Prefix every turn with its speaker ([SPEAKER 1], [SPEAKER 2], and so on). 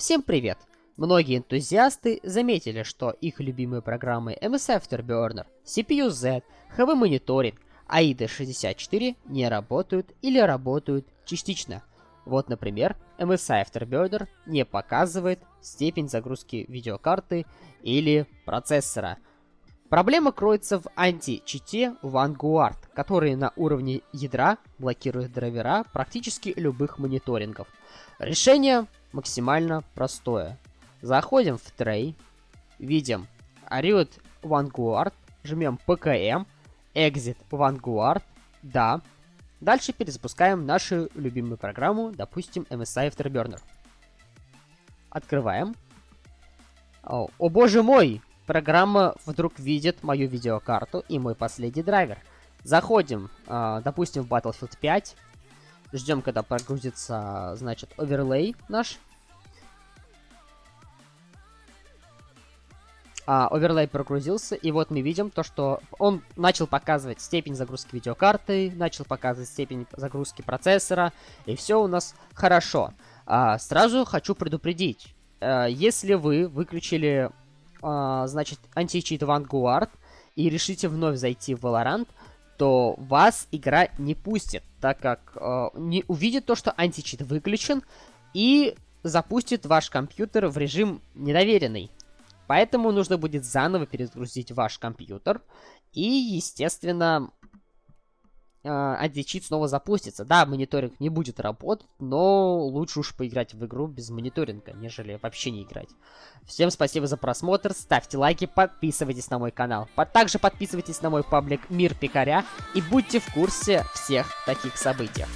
[SPEAKER 1] Всем привет! Многие энтузиасты заметили, что их любимые программы MS Afterburner, CPU-Z, HV Monitoring, AIDA64 не работают или работают частично. Вот, например, MSI Afterburner не показывает степень загрузки видеокарты или процессора. Проблема кроется в анти-чите Vanguard, который на уровне ядра блокирует драйвера практически любых мониторингов. Решение максимально простое. Заходим в Tray, видим Ariot Vanguard, жмем PKM, Exit Vanguard, да. Дальше перезапускаем нашу любимую программу, допустим, MSI Afterburner. Открываем. О, о боже мой! Программа вдруг видит мою видеокарту и мой последний драйвер. Заходим, э, допустим, в Battlefield 5. Ждем, когда прогрузится, значит, оверлей наш. А, оверлей прогрузился, и вот мы видим то, что он начал показывать степень загрузки видеокарты, начал показывать степень загрузки процессора, и все у нас хорошо. А, сразу хочу предупредить, а, если вы выключили, а, значит, античит Vanguard и решите вновь зайти в Valorant, то вас игра не пустит, так как э, не увидит то, что античит выключен, и запустит ваш компьютер в режим недоверенный. Поэтому нужно будет заново перезагрузить ваш компьютер, и, естественно, античит снова запустится. Да, мониторинг не будет работать, но лучше уж поиграть в игру без мониторинга, нежели вообще не играть. Всем спасибо за просмотр, ставьте лайки, подписывайтесь на мой канал. Также подписывайтесь на мой паблик Мир Пикаря и будьте в курсе всех таких событий.